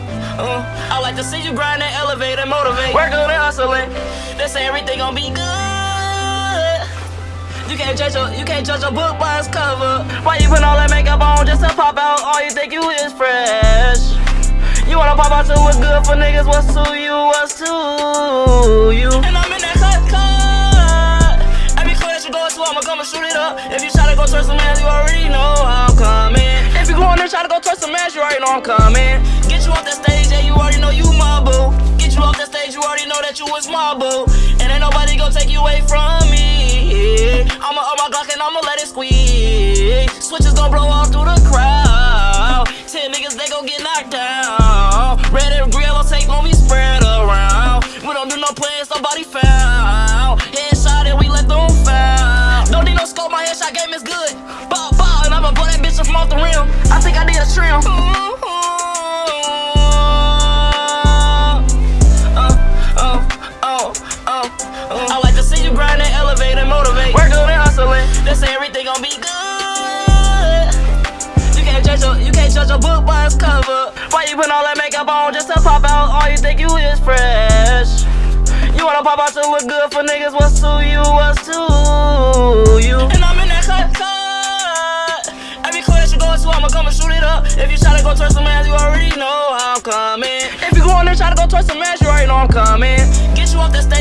Uh, I like to see you grind and elevate and motivate. Work on and hustling. They say everything gonna be good. You can't judge your, you can't judge a book by its cover. Why you put all that makeup on just to pop out? All you think you is fresh. You wanna pop out to what's good for niggas? What's to you? What's to you? And I'm in that cut cut. Every club that you go to, I'ma come and shoot it up. If you try to go towards the man, you already know I'm coming. If you go on there, try to go towards the man, you already know I'm coming. You was my boo. And ain't nobody gonna take you away from me. I'ma up my Glock and I'ma let it squeeze. Switches gon' blow all They say everything gon' be good. You can't judge a you can't judge a book by its cover. Why you put all that makeup on just to pop out? All you think you is fresh. You wanna pop out to look good for niggas? What's to you? What's to you? And I'm in that cut cut. Every club that you go to, I'ma come and shoot it up. If you try to go turn some ass, you already know I'm coming. If you go on there try to go turn some ass, you already know I'm coming. Get you off that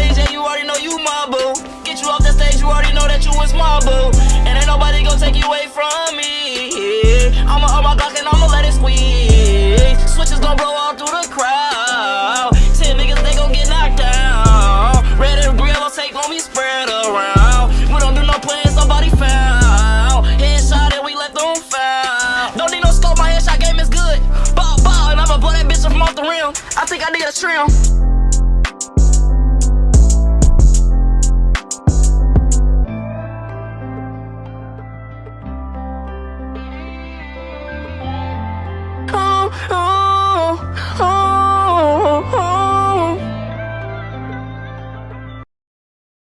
need a trim.